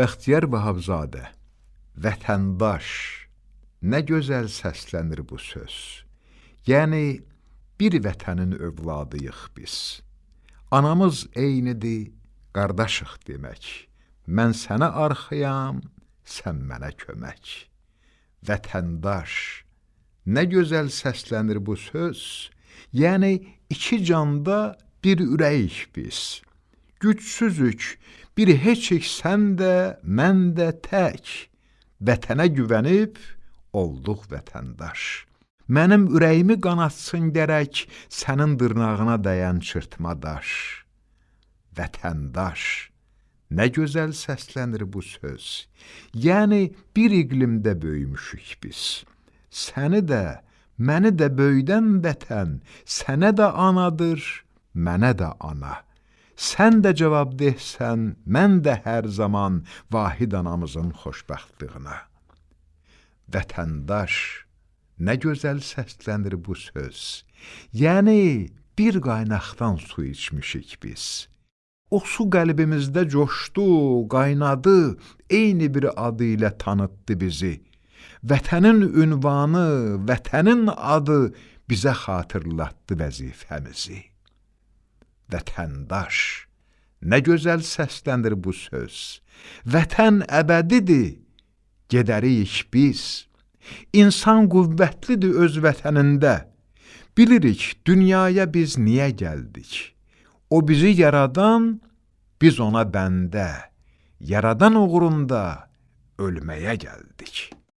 Bəxtiyar Vahabzadə, vətəndaş, nə gözəl səslənir bu söz. Yəni, bir vətənin övladıyıq biz. Anamız eynidir, qardaşıq demək. Mən sənə arxayam, sən mənə kömək. Vətəndaş, nə gözəl səslənir bu söz. Yəni, iki canda bir ürəyik biz. Gücsüzük, bir heçik sən də, mən də tək. Vətənə güvənib olduq vətəndaş. Mənim ürəyimi qanatsın gərək sənin dırnağına dəyən çırtma daş. Vətəndaş, nə gözəl səslənir bu söz. Yəni bir iqlimdə böyümüşük biz. Səni də, məni də böyüdən vətən sənə də anadır, mənə də ana. Sən də cavabdehsən, mən də hər zaman vahid anamızın xoşbəxtliyinə. Vətəndaş, Nə gözəl səslənir bu söz. Yəni bir qaynaqdan su içmişik biz. O su qəlbimizdə coşdu, qaynadı, eyni bir adı ilə tanıtdı bizi. Vətənin ünvanı, vətənin adı bizə xatırlatdı vəzifəmizi. Vətəndaş, nə gözəl səslənir bu söz. Vətən əbədidir, gedərik biz. İnsan qüvvətlidir öz vətənində. Bilirik, dünyaya biz niyə gəldik? O bizi yaradan, biz ona bəndə. Yaradan uğrunda ölməyə gəldik.